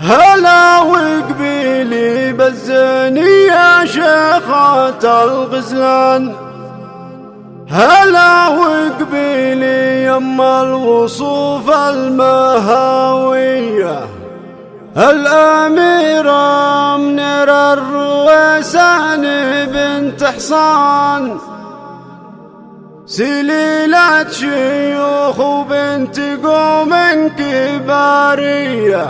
هلا وقبيلي بالزيني يا شيخة الغزلان هلا وقبيلي يما الوصوف المهاوية. الأميرة منير الرويسان بنت حصان. سليلة شيوخ وبنت قوم كباريه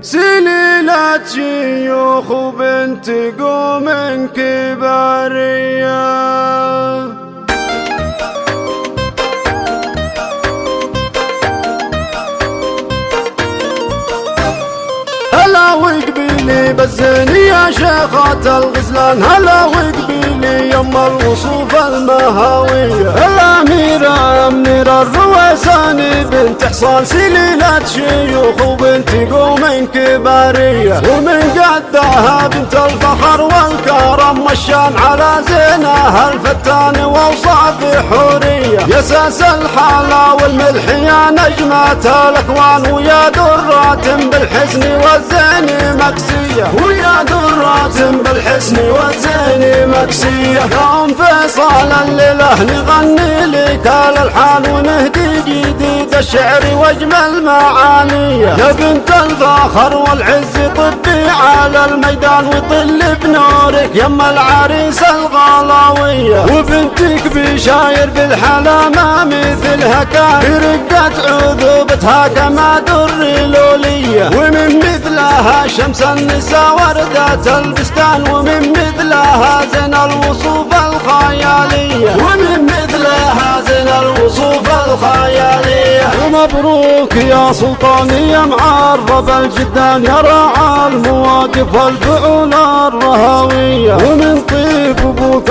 سليلة شيوخ وبنت قوم كبارية هلا وقبيلي بالزين يا شيخة الغزلان هلا وقبيلي يم الوصوف المهاوية الأميرة منيرة الرويساني بنت حصان سليلة شيوخ وبنت قوم كبارية ومن قدها بنت الفخر والكرم مشان على زينها الفتان واوصاف حورية يساس الحلا والملح يا نجمة الاكوان ويا درات بالحسن والزين ويا درات بالحسن والزين مكسية. يوم فيصل الليلة نغني لك الالحان ونهدي جديد الشعر واجمل معانيه يا بنت الفخر والعز طبي على الميدان وطل بنورك يما العريس الغلاوية. وبنتك بشاير بالحلامة مثلها كان رقت عذوبتها كما در لولية. مثلها شمس النساء وردة البستان ومن مثلها زين الوصوف الخيالية. ومن مثلها زين الوصوف الخيالية. مبروك يا سلطان يا معرب الجدان يا راعى المواقف والفعول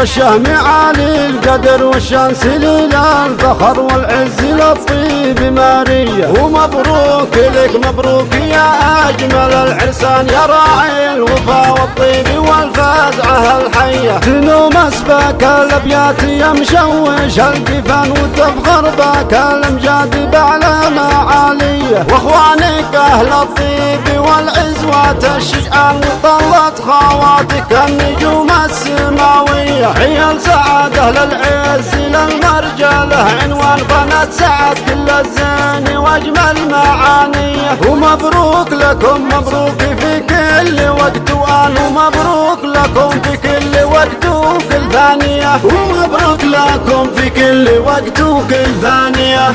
الشهم عالي القدر والشان سليل الفخر والعز للطيب مارية. ومبروك لك مبروك يا أجمل العرسان. يا راعي الوفا والطيب والفزعة الحية. تنوم اسبك الأبيات يا مشوش القفان وتفخر بك الأمجاد بعلى معالية وأخوانك أهل الطيب والعزوة الشجعان وطلت خواتك النجوم السماوية. عيال سعادة للعز للمرجله عنوان قناة سعد كل الزين وأجمل معانيه ومبروك لكم مبروك في كل وقت. وان ومبروك لكم في كل وقت وكل ثانية ومبروك لكم في كل وقت وكل ثانية